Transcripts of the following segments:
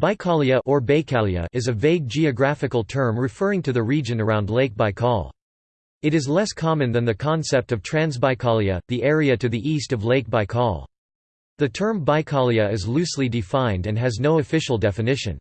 Baikalia or Baikalia is a vague geographical term referring to the region around Lake Baikal. It is less common than the concept of Transbaikalia, the area to the east of Lake Baikal. The term Baikalia is loosely defined and has no official definition.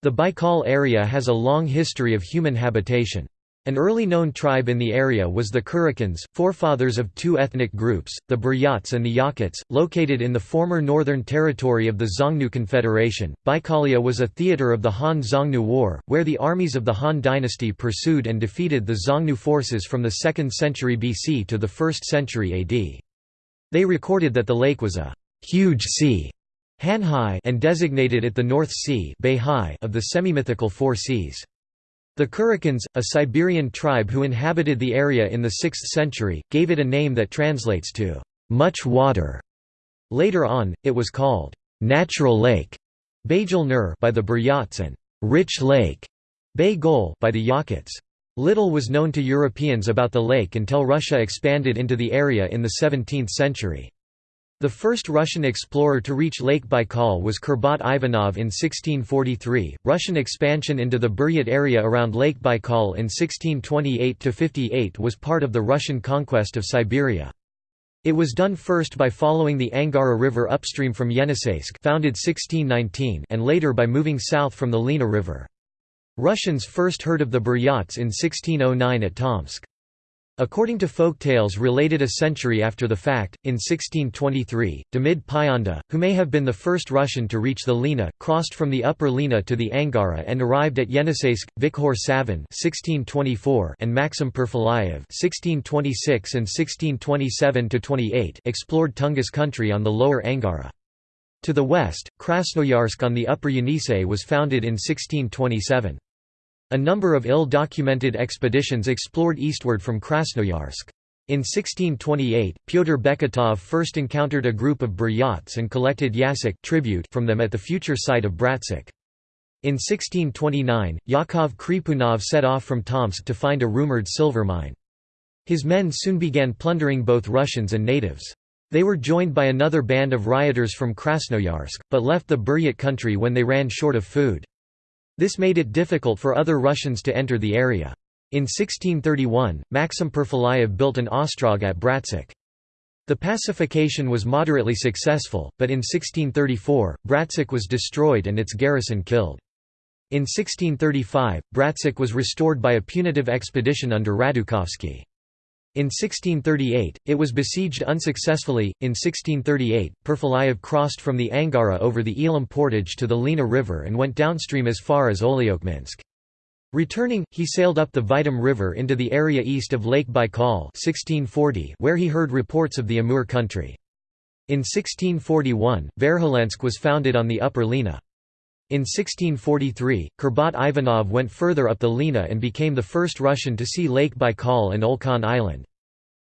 The Baikal area has a long history of human habitation. An early known tribe in the area was the Kurakkans, forefathers of two ethnic groups, the Buryats and the Yakuts, located in the former northern territory of the Xiongnu Confederation. Baikalia was a theatre of the Han Xiongnu War, where the armies of the Han dynasty pursued and defeated the Xiongnu forces from the 2nd century BC to the 1st century AD. They recorded that the lake was a huge sea Hanhai and designated it the North Sea of the semi-mythical Four Seas. The Kurakkans, a Siberian tribe who inhabited the area in the 6th century, gave it a name that translates to much water. Later on, it was called natural lake by the Buryats and rich lake by the Yakuts. Little was known to Europeans about the lake until Russia expanded into the area in the 17th century. The first Russian explorer to reach Lake Baikal was Kurbat Ivanov in 1643. Russian expansion into the Buryat area around Lake Baikal in 1628–58 was part of the Russian conquest of Siberia. It was done first by following the Angara River upstream from Yeniseisk founded 1619 and later by moving south from the Lena River. Russians first heard of the Buryats in 1609 at Tomsk. According to folk tales related a century after the fact, in 1623, Demid Pyanda, who may have been the first Russian to reach the Lena, crossed from the upper Lena to the Angara and arrived at Yeniseisk. Vikhor Savin and Maxim Perfilayev explored Tungus country on the lower Angara. To the west, Krasnoyarsk on the upper Yenisei was founded in 1627. A number of ill-documented expeditions explored eastward from Krasnoyarsk. In 1628, Pyotr Beketov first encountered a group of Buryats and collected yasak tribute from them at the future site of Bratsk. In 1629, Yakov Khripunov set off from Tomsk to find a rumored silver mine. His men soon began plundering both Russians and natives. They were joined by another band of rioters from Krasnoyarsk, but left the Buryat country when they ran short of food. This made it difficult for other Russians to enter the area. In 1631, Maxim Perfilayev built an ostrog at Bratsk. The pacification was moderately successful, but in 1634, Bratsk was destroyed and its garrison killed. In 1635, Bratsk was restored by a punitive expedition under Radukovsky. In 1638, it was besieged unsuccessfully. In 1638, Perfilayev crossed from the Angara over the Ilim portage to the Lena River and went downstream as far as Olyokminsk. Returning, he sailed up the Vitim River into the area east of Lake Baikal 1640 where he heard reports of the Amur country. In 1641, Verkholensk was founded on the upper Lena. In 1643, Kurbat Ivanov went further up the Lena and became the first Russian to see Lake Baikal and Olkhon Island.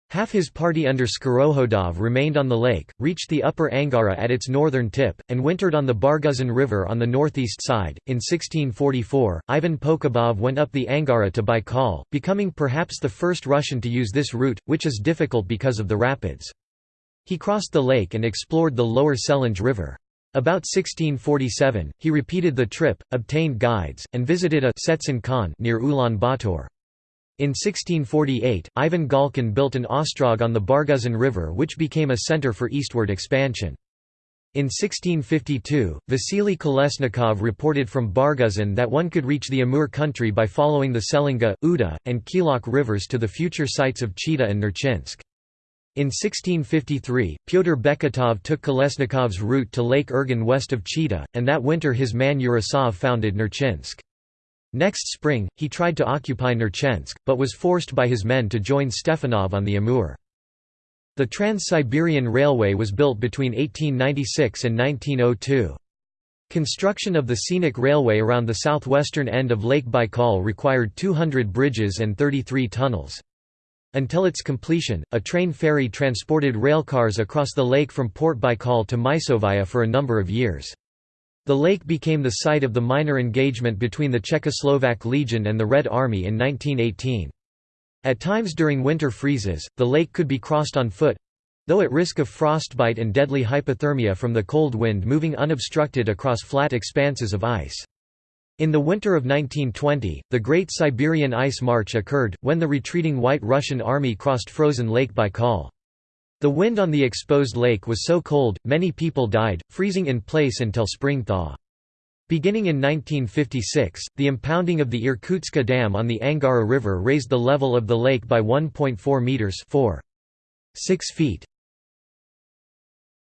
Half his party under Skorokhodov remained on the lake, reached the upper Angara at its northern tip, and wintered on the Barguzin River on the northeast side. In 1644, Ivan Pokhabov went up the Angara to Baikal, becoming perhaps the first Russian to use this route, which is difficult because of the rapids. He crossed the lake and explored the lower Selenga River. About 1647, he repeated the trip, obtained guides, and visited a Setsen Khan near Ulaanbaatar. In 1648, Ivan Galkin built an ostrog on the Barguzin River which became a center for eastward expansion. In 1652, Vasily Kolesnikov reported from Barguzin that one could reach the Amur country by following the Selenga, Uda, and Khilok rivers to the future sites of Chita and Nerchinsk. In 1653, Pyotr Beketov took Kolesnikov's route to Lake Irgen west of Chita, and that winter his man Yurasov founded Nerchinsk. Next spring, he tried to occupy Nerchinsk, but was forced by his men to join Stepanov on the Amur. The Trans-Siberian Railway was built between 1896 and 1902. Construction of the scenic railway around the southwestern end of Lake Baikal required 200 bridges and 33 tunnels. Until its completion, a train ferry transported railcars across the lake from Port Baikal to Mysovaya for a number of years. The lake became the site of the minor engagement between the Czechoslovak Legion and the Red Army in 1918. At times during winter freezes, the lake could be crossed on foot, though at risk of frostbite and deadly hypothermia from the cold wind moving unobstructed across flat expanses of ice. In the winter of 1920, the Great Siberian Ice March occurred, when the retreating White Russian Army crossed frozen Lake Baikal. The wind on the exposed lake was so cold, many people died, freezing in place until spring thaw. Beginning in 1956, the impounding of the Irkutska Dam on the Angara River raised the level of the lake by 1.4 meters 4. 6 feet.